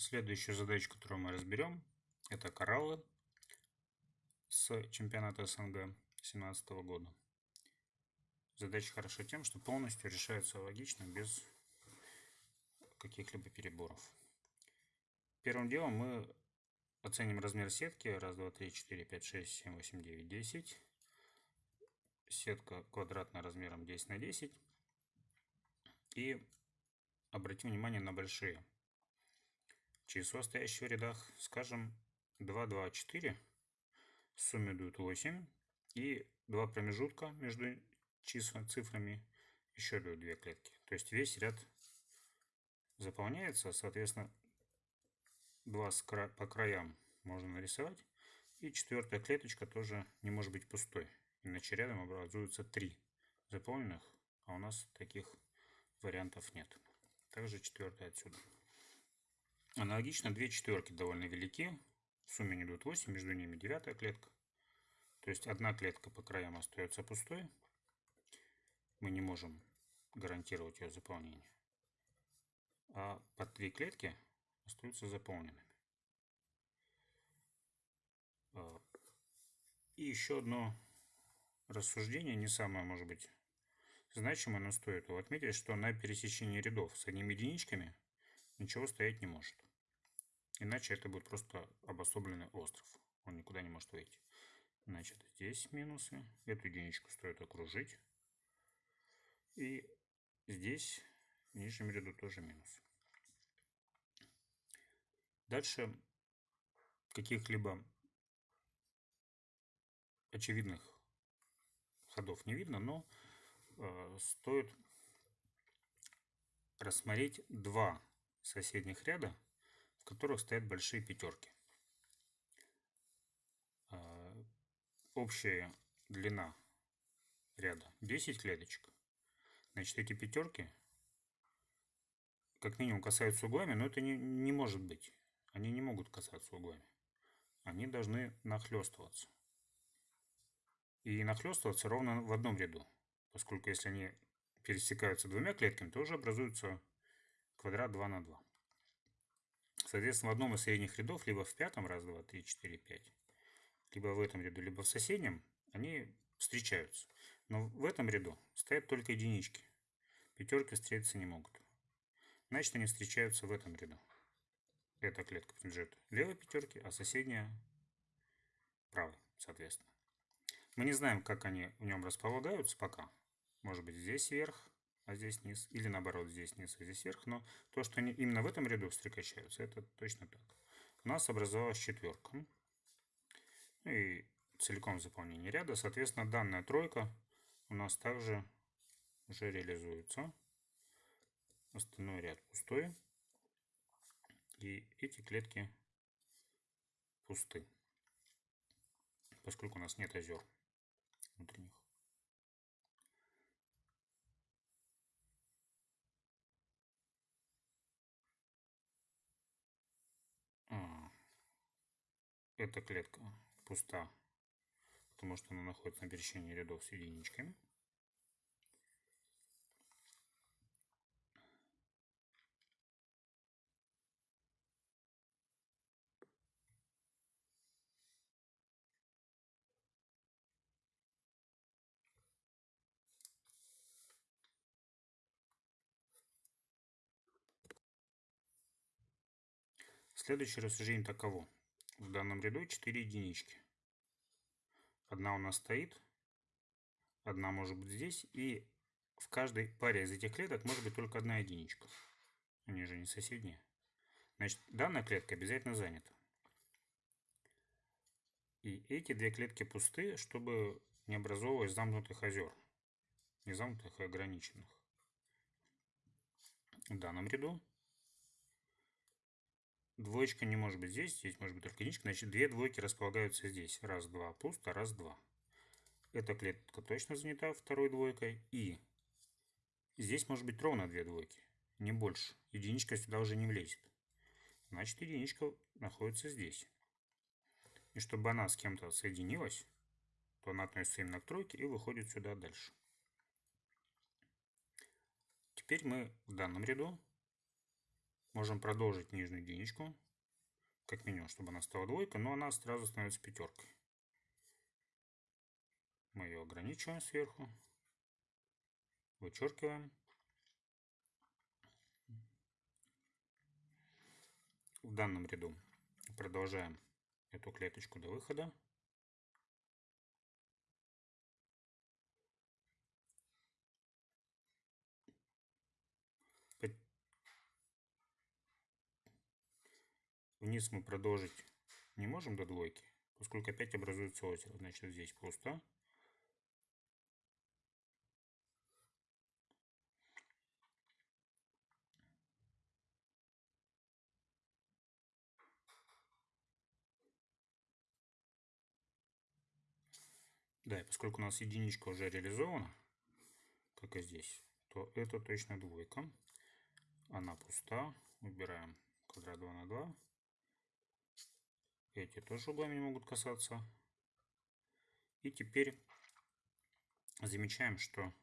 Следующую задачу, которую мы разберем, это кораллы с чемпионата СНГ 2017 года. Задача хороша тем, что полностью решается логично, без каких-либо переборов. Первым делом мы оценим размер сетки. Раз, два, три, четыре, пять, шесть, семь, восемь, девять, десять. Сетка квадратная размером 10 на 10. И обратим внимание на большие числа, стоящие в рядах. Скажем, 2, 2, 4. В сумме дают 8. И два промежутка между числами, цифрами еще дают две клетки. То есть весь ряд заполняется, соответственно, два по краям можно нарисовать. И четвертая клеточка тоже не может быть пустой. Иначе рядом образуются три заполненных, а у нас таких вариантов нет. Также четвертая отсюда. Аналогично две четверки довольно велики. В сумме идут 8, между ними девятая клетка. То есть одна клетка по краям остается пустой. Мы не можем гарантировать ее заполнение. А по три клетки остаются заполненными. А, и еще одно рассуждение, не самое, может быть, значимое, но стоит его отметить, что на пересечении рядов с одними единичками ничего стоять не может. Иначе это будет просто обособленный остров. Он никуда не может выйти. Значит, здесь минусы. Эту единичку стоит окружить. И здесь в нижнем ряду тоже минус. Дальше каких-либо очевидных ходов не видно, но э, стоит рассмотреть два соседних ряда, в которых стоят большие пятерки. Э, общая длина ряда 10 клеточек. Значит, эти пятерки как минимум касаются углами, но это не, не может быть. Они не могут касаться углами. Они должны нахлестываться. И нахлестываться ровно в одном ряду. Поскольку если они пересекаются двумя клетками, то уже образуется квадрат 2 на 2. Соответственно, в одном из средних рядов, либо в пятом, раз, два, три, четыре, пять, либо в этом ряду, либо в соседнем, они встречаются. Но в этом ряду стоят только единички. Пятерки встретиться не могут. Значит, они встречаются в этом ряду. Эта клетка принадлежит левой пятерке, а соседняя правой, соответственно. Мы не знаем, как они в нем располагаются пока. Может быть, здесь вверх, а здесь низ. Или наоборот, здесь низ, а здесь вверх. Но то, что они именно в этом ряду встречаются, это точно так. У нас образовалась четверка. Ну и целиком заполнение ряда. Соответственно, данная тройка у нас также уже реализуется. Остальной ряд пустой. И эти клетки пусты, поскольку у нас нет озер внутренних. Эта клетка пуста, потому что она находится на пересечении рядов с единичками. Следующее рассуждение таково. В данном ряду 4 единички. Одна у нас стоит, одна может быть здесь, и в каждой паре из этих клеток может быть только одна единичка. Они же не соседние. Значит, данная клетка обязательно занята. И эти две клетки пусты, чтобы не образовывалось замкнутых озер. Не замкнутых, ограниченных. В данном ряду Двоечка не может быть здесь, здесь может быть только единичка. Значит, две двойки располагаются здесь. Раз, два, пусто, раз, два. Эта клетка точно занята второй двойкой. И здесь может быть ровно две двойки, не больше. Единичка сюда уже не влезет. Значит, единичка находится здесь. И чтобы она с кем-то соединилась, то она относится именно к тройке и выходит сюда дальше. Теперь мы в данном ряду можем продолжить нижнюю единичку, как минимум, чтобы она стала двойкой, но она сразу становится пятеркой. Мы ее ограничиваем сверху, вычеркиваем. В данном ряду продолжаем эту клеточку до выхода. Вниз мы продолжить не можем до двойки, поскольку опять образуется озеро. Значит, здесь пусто. Да, и поскольку у нас единичка уже реализована, как и здесь, то это точно двойка. Она пуста. Убираем квадрат 2 на 2. Эти тоже углами могут касаться. И теперь замечаем, что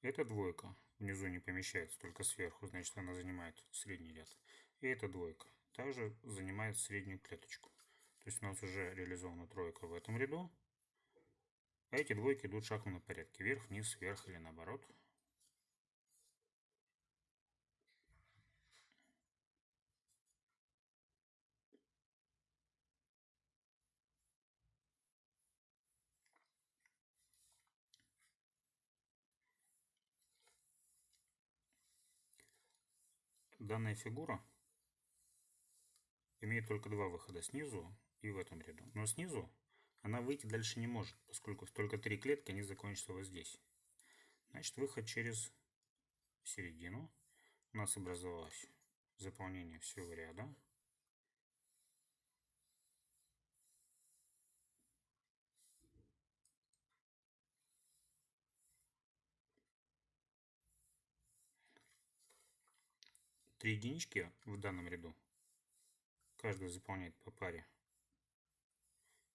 эта двойка внизу не помещается, только сверху, значит она занимает средний ряд. И эта двойка также занимает среднюю клеточку. То есть у нас уже реализована тройка в этом ряду. А эти двойки идут в шахматном порядке. Вверх, вниз, вверх или наоборот. Данная фигура имеет только два выхода снизу и в этом ряду. Но снизу она выйти дальше не может, поскольку только три клетки, они закончатся вот здесь. Значит, выход через середину. У нас образовалось заполнение всего ряда. Три единички в данном ряду. Каждый заполняет по паре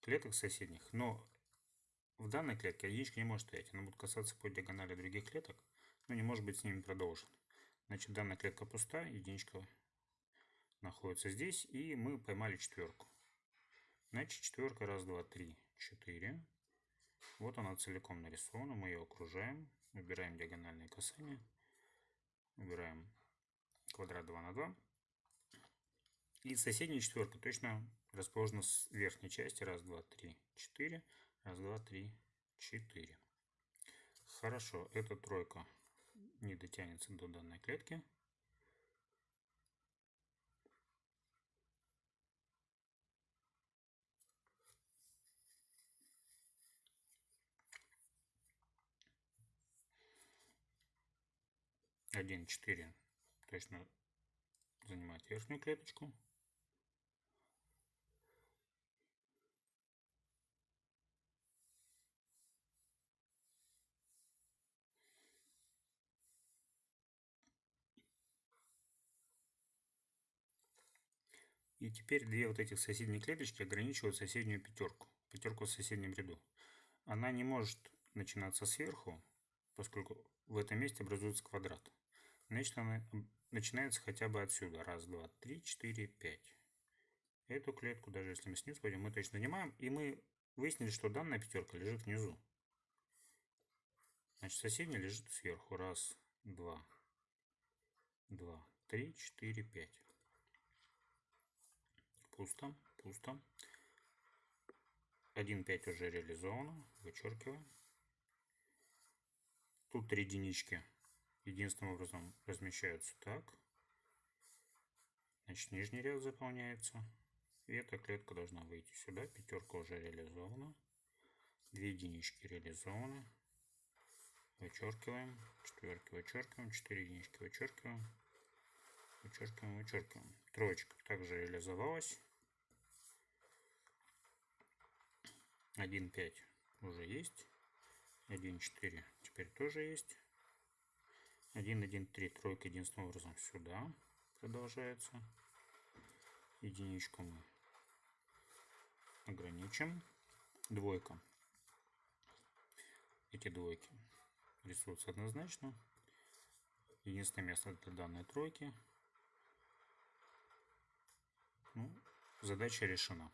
клеток соседних, но в данной клетке единичка не может стоять. Она будет касаться по диагонали других клеток, но не может быть с ними продолжен. Значит, данная клетка пуста, единичка находится здесь, и мы поймали четверку. Значит, четверка, раз, два, три, четыре. Вот она целиком нарисована, мы ее окружаем, выбираем диагональные касания, выбираем квадрат 2 на 2. И соседняя четверка точно расположена с верхней части. Раз, два, три, четыре. Раз, два, три, четыре. Хорошо, эта тройка не дотянется до данной клетки. Один, четыре точно занимает верхнюю клеточку. И теперь две вот этих соседние клеточки ограничивают соседнюю пятерку, пятерку в соседнем ряду. Она не может начинаться сверху, поскольку в этом месте образуется квадрат. Значит, она начинается хотя бы отсюда. Раз, два, три, четыре, пять. Эту клетку, даже если мы снизу пойдем, мы точно занимаем. И мы выяснили, что данная пятерка лежит внизу. Значит, соседняя лежит сверху. Раз, два, два, три, четыре, пять. Пусто, пусто. 1,5 уже реализовано. Вычеркиваем. Тут три единички единственным образом размещаются так. Значит, нижний ряд заполняется. И эта клетка должна выйти сюда. Пятерка уже реализована. Две единички реализованы. Вычеркиваем. Четверки вычеркиваем. Четыре единички вычеркиваем. Вычеркиваем, вычеркиваем. Троечка также реализовалась. 1,5 уже есть. 1,4 теперь тоже есть. 1, 1, 3, тройка единственным образом сюда продолжается. Единичку мы ограничим. Двойка. Эти двойки рисуются однозначно. Единственное место для данной тройки. Ну, задача решена.